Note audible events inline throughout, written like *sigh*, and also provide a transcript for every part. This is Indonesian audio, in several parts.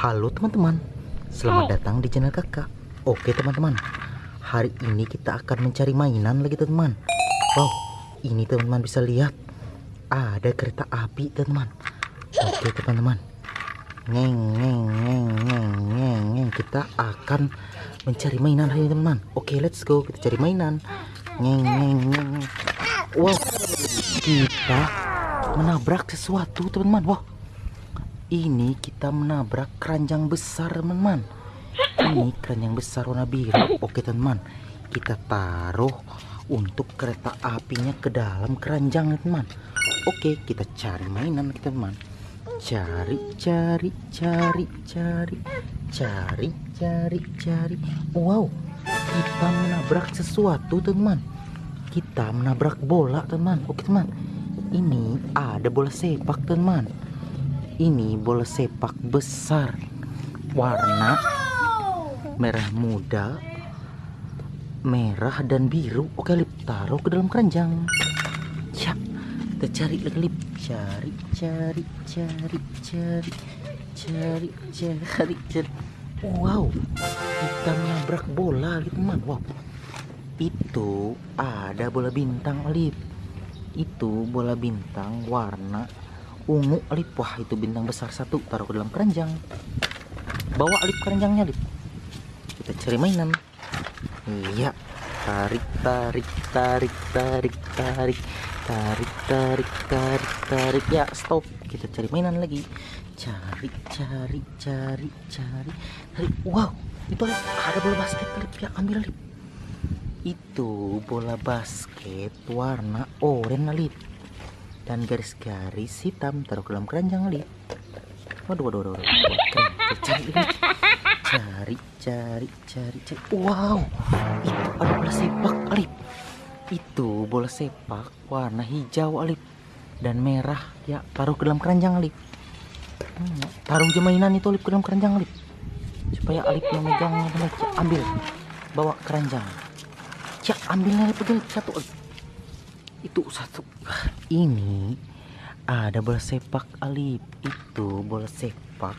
Halo teman-teman, selamat datang di channel kakak. Oke teman-teman, hari ini kita akan mencari mainan lagi teman-teman. Wow, ini teman-teman bisa lihat. Ada kereta api teman-teman. Oke teman-teman. Ngeng, ngeng, ngeng, ngeng, ngeng Kita akan mencari mainan hari ini teman-teman. Oke let's go, kita cari mainan. Ngeng, ngeng, ngeng. Wow, kita menabrak sesuatu teman-teman. Wow ini kita menabrak keranjang besar teman-teman ini keranjang besar warna biru. Oke teman-teman kita taruh untuk kereta apinya ke dalam keranjang teman oke kita cari mainan teman cari cari cari cari cari cari cari. Wow kita menabrak sesuatu teman kita menabrak bola teman oke teman ini ada bola sepak teman ini bola sepak besar. Warna merah muda merah dan biru. Oke lip taruh ke dalam keranjang. Ya kita cari lip. Cari cari cari cari cari cari cari. Wow kita menabrak bola lip teman. Wow. Itu ada bola bintang lip. Itu bola bintang warna ungu Alip. Wah itu bintang besar satu. Taruh ke dalam keranjang. Bawa Alip keranjangnya Alip. Kita cari mainan. Iya. Tarik tarik tarik tarik tarik. Tarik tarik tarik tarik. Ya stop. Kita cari mainan lagi. Cari cari cari cari. Tarik. Wow itu ada bola basket Alip. Ya ambil Alip. Itu bola basket warna oranye Alip dan garis-garis hitam taruh ke dalam keranjang Ali. Waduh, waduh, waduh, waduh. Keren. Cari. Cari, cari, cari, cari. Wow, itu ada bola sepak Alip. Itu bola sepak warna hijau Alip dan merah ya taruh ke dalam keranjang Alip. Hmm, taruh aja mainan itu Alip ke dalam keranjang Alip supaya Alip yang megang ambil bawa keranjang. Cak ambilnya Alip satu Alip itu satu. Ini ada bola sepak alip. Itu bola sepak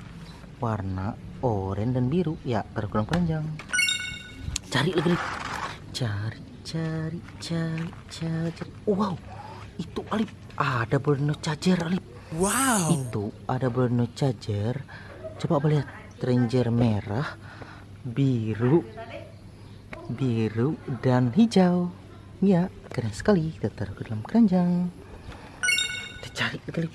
warna oranye dan biru. Ya taruh dalam keranjang cari lagi cari cari cari cari, cari. wow. Itu alip. Ada bola charger alip. Wow. Itu ada bola charger coba lihat? Ranger merah biru biru dan hijau ya keren sekali kita taruh ke dalam keranjang. Kita cari kita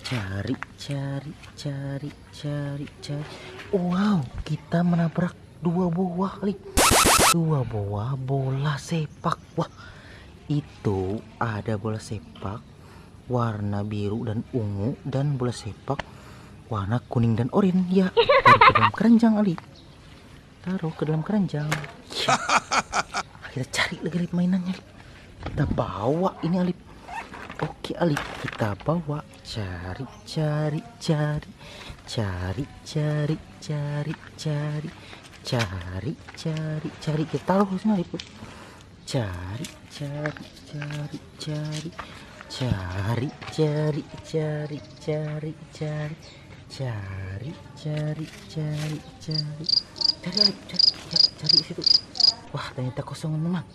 cari cari cari cari cari. Wow kita menabrak dua buah kali. Dua buah bola sepak. Wah itu ada bola sepak warna biru dan ungu dan bola sepak warna kuning dan oranye. Ya taruh ke dalam keranjang Ali. Taruh ke dalam keranjang. ya *laughs* kita cari lagi Alip mainannya Alip. kita bawa ini Alip. Oke Alip. Kita bawa. Cari cari cari. Cari cari cari cari. Cari cari cari. Kita taruh sini Alip. Cari cari cari cari. Cari cari cari cari cari. Cari cari cari cari. Cari cari. Ya cari situ. Wah ternyata kosong memang.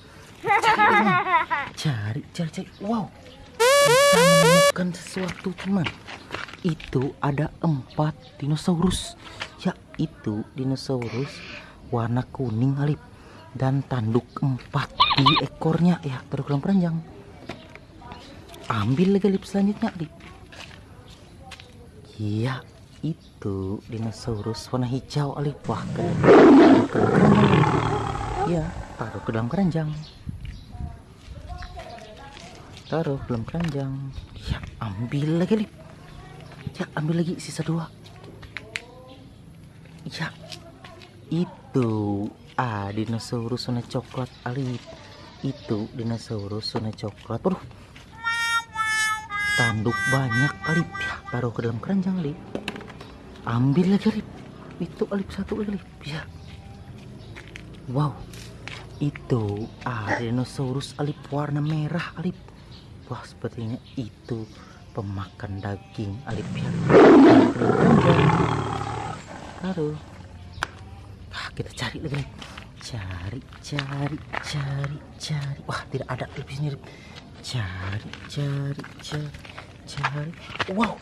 Cari, cari, cari. Wow, menemukan sesuatu teman. Itu ada empat dinosaurus. Ya itu dinosaurus warna kuning alip dan tanduk empat di ekornya. Ya taruh dalam keranjang. Ambil lagi lip selanjutnya alip. Iya itu dinosaurus warna hijau alip wah keren. keren, keren ya taruh ke dalam keranjang. Taruh ke dalam keranjang. Ya ambil lagi lip. Ya ambil lagi sisa dua. Ya itu ah dinosaurus warna coklat alip itu dinosaurus warna coklat. Bro tanduk banyak alip ya taruh ke dalam keranjang alip ambil lagi alip itu alip satu lagi alip ya. Wow itu ah dinosaurus alip warna merah alip. Wah sepertinya itu pemakan daging alip ya aduh. Ah, kita cari lagi cari cari cari cari. Wah tidak ada Lip di sini cari cari cari cari. Wow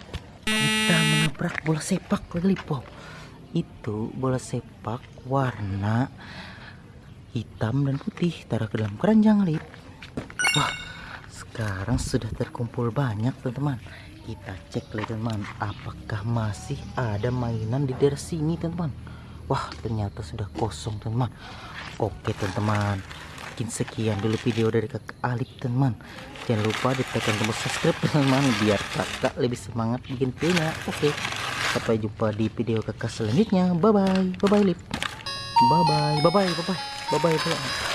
kita menabrak bola sepak lagi wow itu bola sepak warna hitam dan putih taruh ke dalam keranjang lip wah sekarang sudah terkumpul banyak teman-teman. Kita cek lagi teman apakah masih ada mainan di daerah sini teman-teman? Wah ternyata sudah kosong teman oke teman-teman mungkin sekian dulu video dari kakak Alip teman jangan lupa ditekan tombol subscribe teman-teman biar kakak lebih semangat bikin videonya oke sampai jumpa di video kakak selanjutnya. Bye bye bye bye lip. Bye bye bye bye bye bye Bye-bye po.